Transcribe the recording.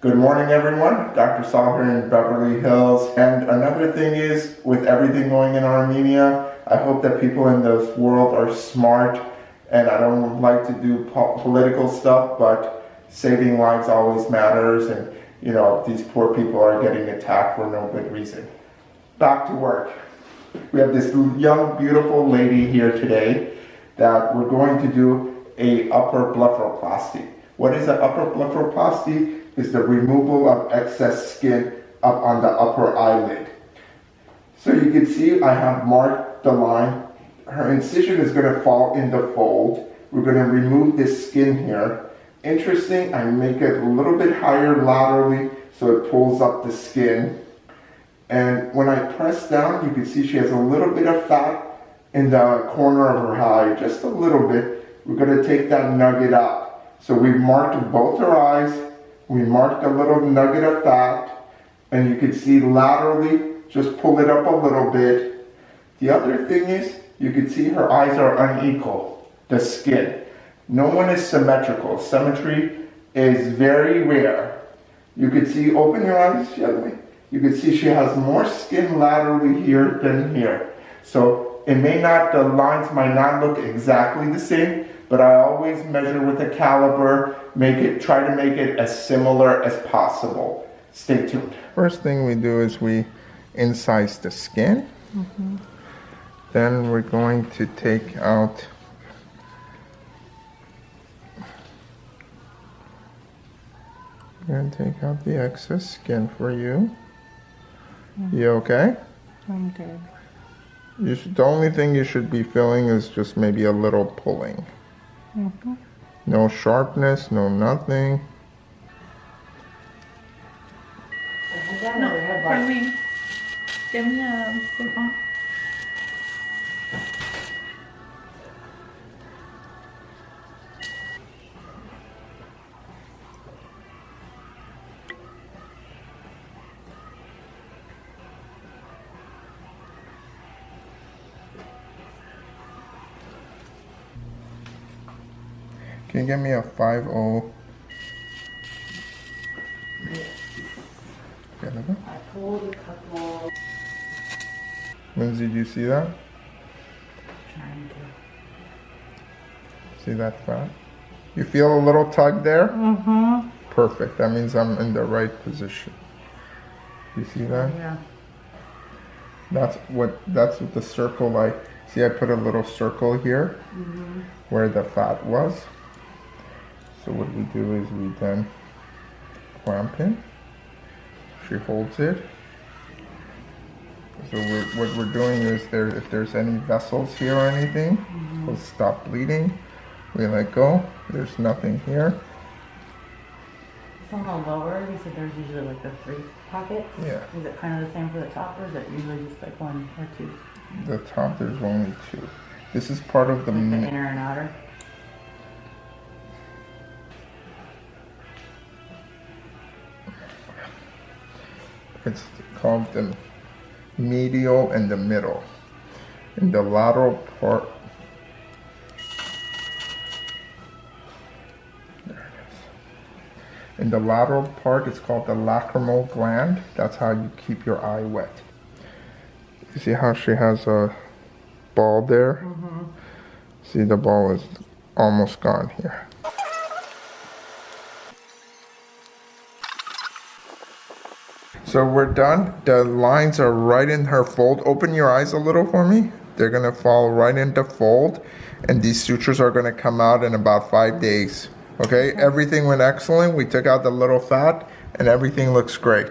Good morning, everyone. Dr. Saul here in Beverly Hills. And another thing is, with everything going in Armenia, I hope that people in this world are smart. And I don't like to do po political stuff, but saving lives always matters. And, you know, these poor people are getting attacked for no good reason. Back to work. We have this young, beautiful lady here today that we're going to do a upper blepharoplasty. What is an upper blepharoplasty? Is the removal of excess skin up on the upper eyelid. So you can see I have marked the line. Her incision is going to fall in the fold. We're going to remove this skin here. Interesting, I make it a little bit higher laterally so it pulls up the skin. And when I press down, you can see she has a little bit of fat in the corner of her eye, just a little bit. We're going to take that nugget up. So we've marked both her eyes we marked a little nugget of fat, and you can see laterally, just pull it up a little bit. The other thing is, you can see her eyes are unequal, the skin. No one is symmetrical. Symmetry is very rare. You can see, open your eyes. You can see she has more skin laterally here than here. So it may not, the lines might not look exactly the same, but I always measure with a caliper, make it, try to make it as similar as possible. Stay tuned. First thing we do is we incise the skin. Mm -hmm. Then we're going to take out and take out the excess skin for you. Mm -hmm. You okay? I'm good. You should, the only thing you should be feeling is just maybe a little pulling. No sharpness, no nothing. No, Can you give me a 5 0? I pulled a couple. Lindsay, do you see that? Trying to. See that fat? You feel a little tug there? Mm-hmm. Perfect. That means I'm in the right position. You see that? Yeah. That's what that's what the circle like. See, I put a little circle here mm -hmm. where the fat was. So what we do is we then clamp in. She holds it. So we're, what we're doing is there, if there's any vessels here or anything, mm -hmm. we'll stop bleeding. We let go. There's nothing here. On the lower, you said there's usually like the three pockets. Yeah. Is it kind of the same for the top or is it usually just like one or two? The top, there's only two. This is part of the, like the inner and outer? It's called the medial and the middle. In the lateral part, In the lateral part, it's called the lacrimal gland. That's how you keep your eye wet. You see how she has a ball there? Mm -hmm. See, the ball is almost gone here. So we're done. The lines are right in her fold. Open your eyes a little for me. They're gonna fall right into fold and these sutures are gonna come out in about five days. Okay, everything went excellent. We took out the little fat and everything looks great.